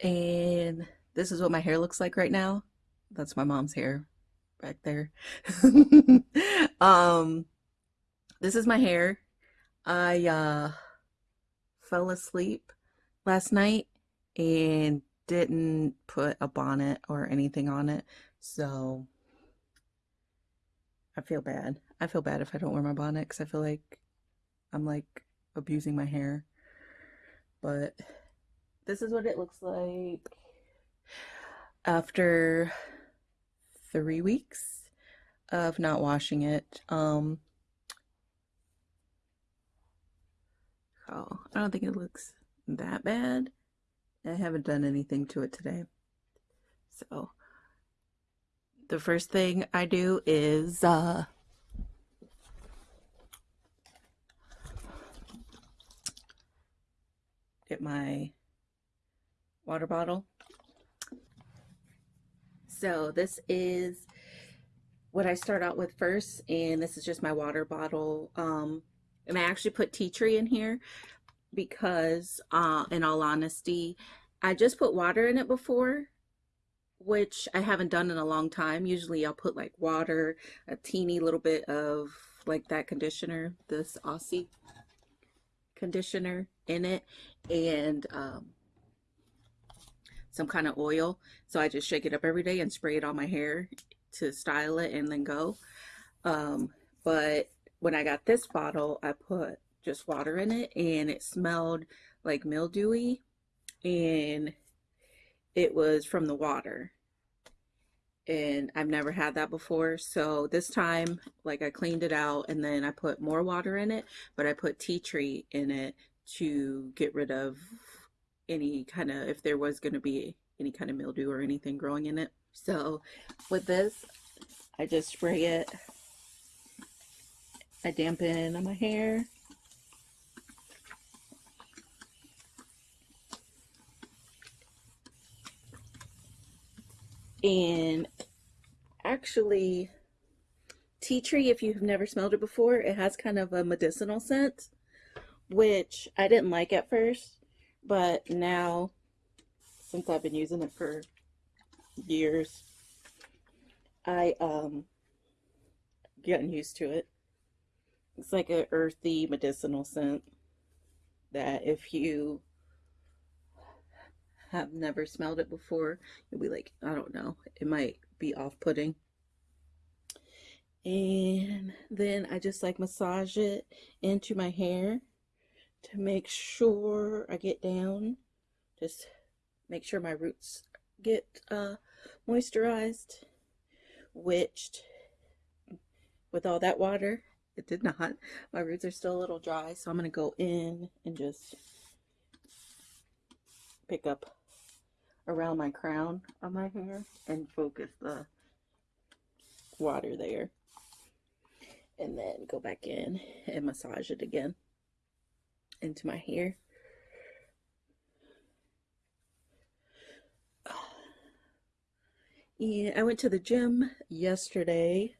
And this is what my hair looks like right now. That's my mom's hair back there. um, this is my hair. I uh, fell asleep last night and didn't put a bonnet or anything on it. So I feel bad. I feel bad if I don't wear my bonnet because I feel like I'm like abusing my hair. But this is what it looks like after three weeks of not washing it. Um, oh, I don't think it looks that bad. I haven't done anything to it today. So the first thing I do is uh, get my water bottle. So this is what I start out with first, and this is just my water bottle. Um, and I actually put tea tree in here because, uh, in all honesty, I just put water in it before, which I haven't done in a long time. Usually I'll put like water, a teeny little bit of like that conditioner, this Aussie conditioner in it, and um, some kind of oil. So I just shake it up every day and spray it on my hair to style it and then go. Um, but when I got this bottle, I put just water in it and it smelled like mildewy and it was from the water and I've never had that before so this time like I cleaned it out and then I put more water in it but I put tea tree in it to get rid of any kind of if there was going to be any kind of mildew or anything growing in it. So with this I just spray it. I dampen on my hair. And actually tea tree if you've never smelled it before it has kind of a medicinal scent which I didn't like at first but now since I've been using it for years I um getting used to it. It's like an earthy medicinal scent that if you have never smelled it before, you'll be like, I don't know, it might be off-putting. And then I just like massage it into my hair to make sure I get down. Just make sure my roots get uh, moisturized, which with all that water, it did not. My roots are still a little dry, so I'm going to go in and just pick up around my crown of my hair and focus the water there and then go back in and massage it again into my hair yeah I went to the gym yesterday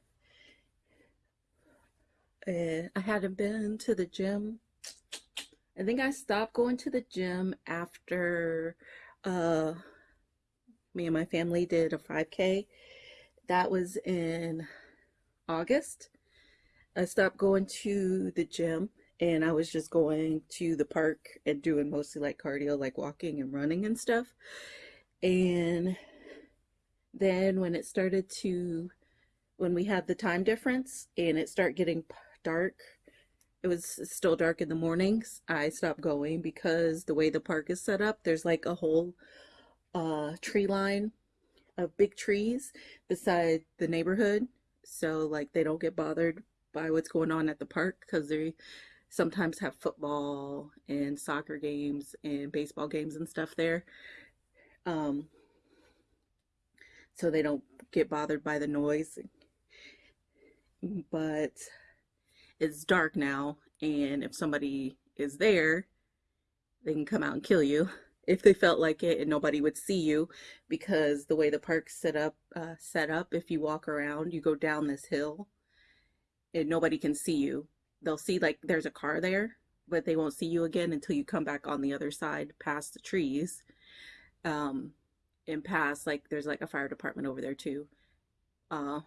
and I hadn't been to the gym I think I stopped going to the gym after uh me and my family did a 5K. That was in August. I stopped going to the gym and I was just going to the park and doing mostly like cardio, like walking and running and stuff. And then when it started to, when we had the time difference and it started getting dark, it was still dark in the mornings, I stopped going because the way the park is set up, there's like a whole uh, tree line of big trees beside the neighborhood so like they don't get bothered by what's going on at the park because they sometimes have football and soccer games and baseball games and stuff there. Um, so they don't get bothered by the noise. But it's dark now and if somebody is there they can come out and kill you if they felt like it and nobody would see you because the way the park's set up uh, set up if you walk around you go down this hill and nobody can see you they'll see like there's a car there but they won't see you again until you come back on the other side past the trees Um, in past, like there's like a fire department over there too. Uh,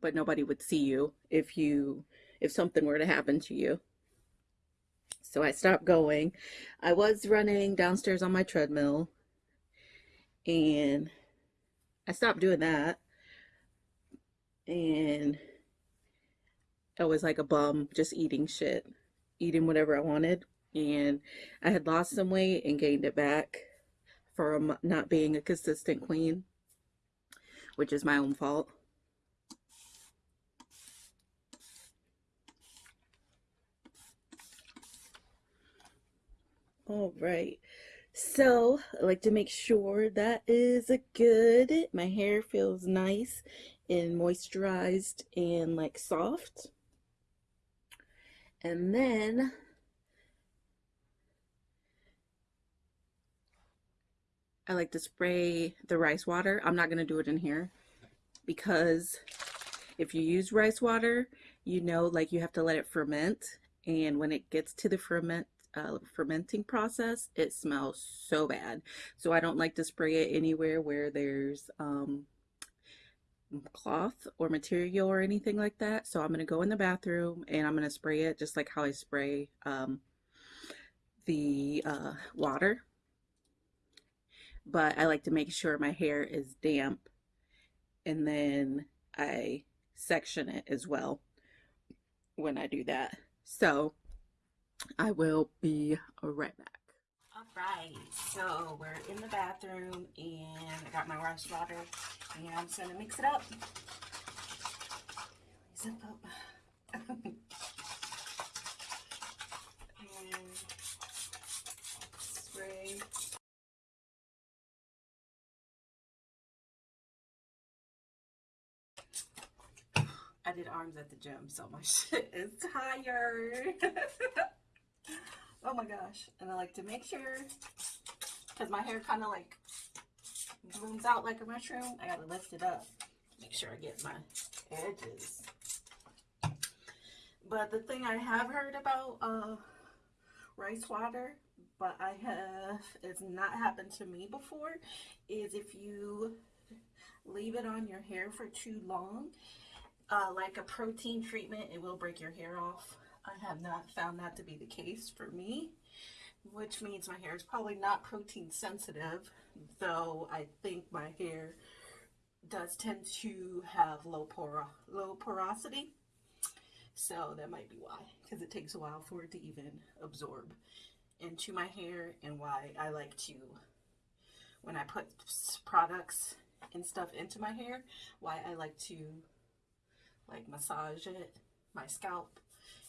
but nobody would see you if you if something were to happen to you. So I stopped going. I was running downstairs on my treadmill and I stopped doing that. And Oh, I was like a bum, just eating shit, eating whatever I wanted. And I had lost some weight and gained it back from not being a consistent queen, which is my own fault. All right. So I like to make sure that is a good. My hair feels nice and moisturized and like soft. And then I like to spray the rice water. I'm not going to do it in here because if you use rice water, you know like you have to let it ferment and when it gets to the ferment uh, fermenting process, it smells so bad. So I don't like to spray it anywhere where there's um, cloth or material or anything like that. So I'm going to go in the bathroom and I'm going to spray it just like how I spray um, the uh, water. But I like to make sure my hair is damp and then I section it as well when I do that. So I will be right back. All right, so we're in the bathroom and I got my rice water and I'm just gonna mix it up. Zip up. and spray. I did arms at the gym, so my shit is tired. oh my gosh. And I like to make sure, because my hair kind of like blooms out like a mushroom, I gotta lift it up. Make sure I get my edges. But the thing I have heard about uh, rice water, but I have, it's not happened to me before, is if you leave it on your hair for too long, uh, like a protein treatment, it will break your hair off. I have not found that to be the case for me, which means my hair is probably not protein sensitive, though I think my hair does tend to have low, poro low porosity. So that might be why, because it takes a while for it to even absorb into my hair and why I like to, when I put products and stuff into my hair, why I like to like massage it, my scalp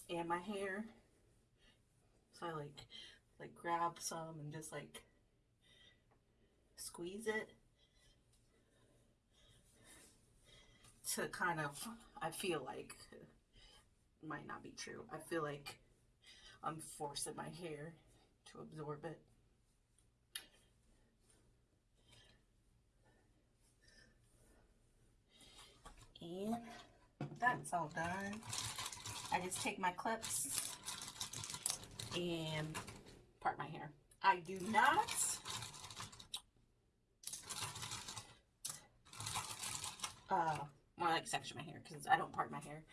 and my hair. So I like like grab some and just like squeeze it to kind of I feel like might not be true. I feel like I'm forcing my hair to absorb it. And that's all done. I just take my clips and part my hair. I do not uh, more like section my hair because I don't part my hair.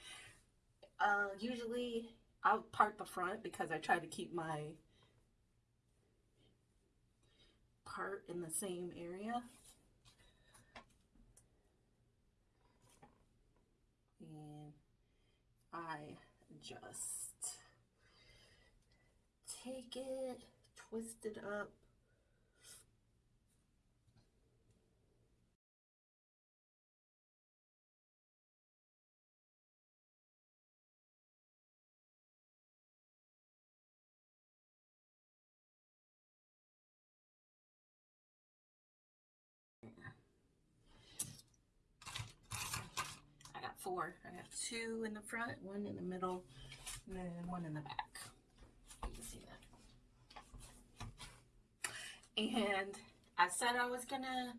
Uh, usually I'll part the front because I try to keep my part in the same area. And I just take it, twist it up. Four. I have two in the front, one in the middle, and then one in the back. You can see that. And I said I was gonna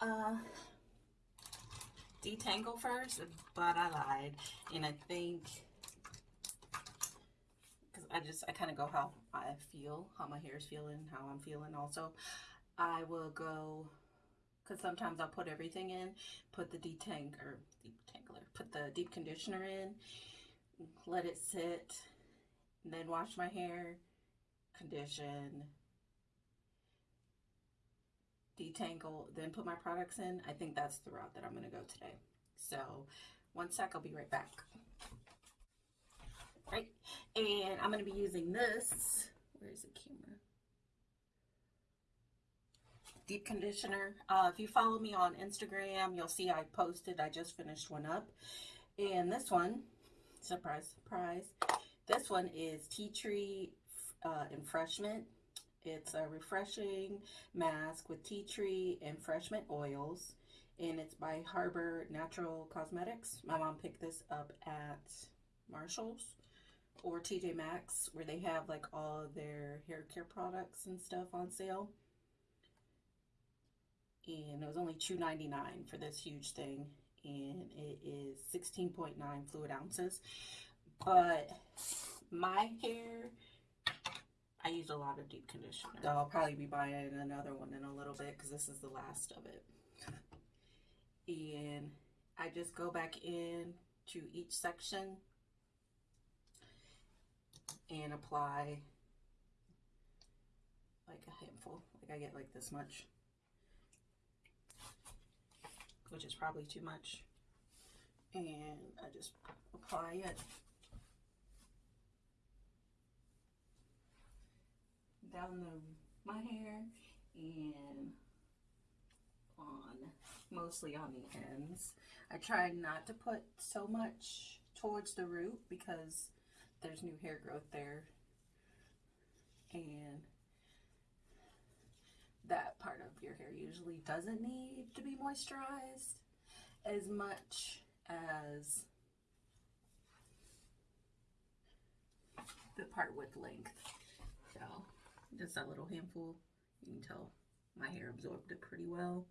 uh, detangle first, but I lied. And I think, because I just, I kind of go how I feel, how my hair is feeling, how I'm feeling also. I will go, because sometimes I'll put everything in, put the detang or deep put the deep conditioner in, let it sit, and then wash my hair, condition, detangle, then put my products in. I think that's the route that I'm going to go today. So, one sec, I'll be right back. Right, and I'm going to be using this. Where's the camera? Deep conditioner. Uh, if you follow me on Instagram, you'll see I posted. I just finished one up, and this one, surprise, surprise. This one is tea tree uh, enfreshment. It's a refreshing mask with tea tree enfreshment oils, and it's by Harbor Natural Cosmetics. My mom picked this up at Marshall's or TJ Maxx, where they have like all their hair care products and stuff on sale. And it was only $2.99 for this huge thing, and it is 16.9 fluid ounces. But my hair I use a lot of deep conditioner. So I'll probably be buying another one in a little bit because this is the last of it. And I just go back in to each section and apply like a handful. Like I get like this much, which is probably too much. And I just apply it down the my hair and on mostly on the ends. I try not to put so much towards the root because there's new hair growth there and that part of your hair usually doesn't need to be moisturized as much as the part with length. So just a little handful. You can tell my hair absorbed it pretty well.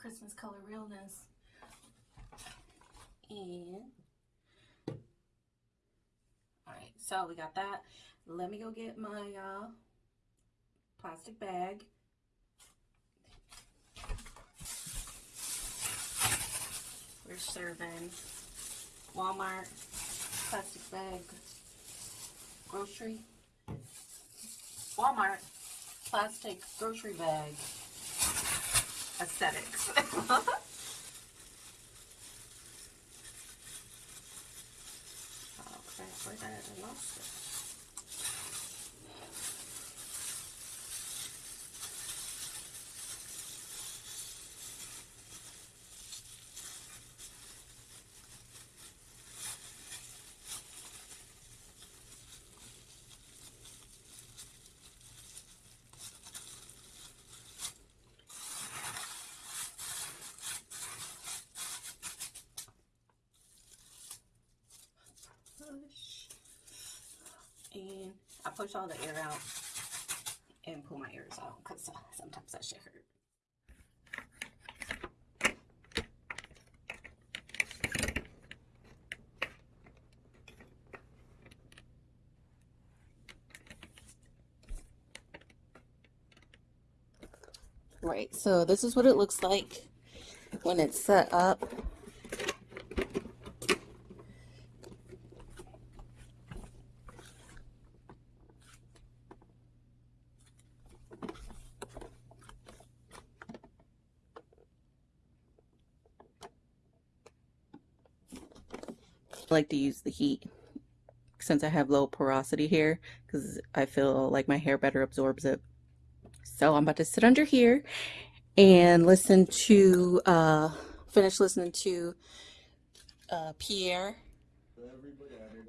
Christmas color realness. And all right, so we got that. Let me go get my uh, plastic bag. We're serving Walmart plastic bag grocery. Walmart plastic grocery bag aesthetics. oh where did I lost it? push. And I push all the air out and pull my ears out because sometimes that shit hurt. Right, so this is what it looks like when it's set up. Like to use the heat since I have low porosity here because I feel like my hair better absorbs it. So I'm about to sit under here and listen to, uh, finish listening to uh, Pierre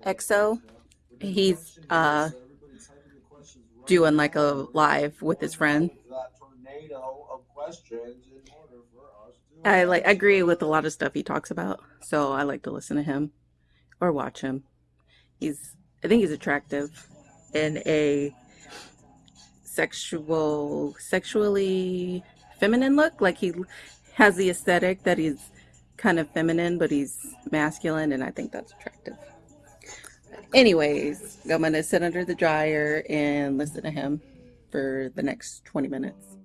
EXO. He's uh, doing like a live with his friend. I like I agree with a lot of stuff he talks about, so I like to listen to him or watch him. He's I think he's attractive in a sexual sexually feminine look. Like he has the aesthetic that he's kind of feminine, but he's masculine, and I think that's attractive. Anyways, I'm gonna sit under the dryer and listen to him for the next 20 minutes.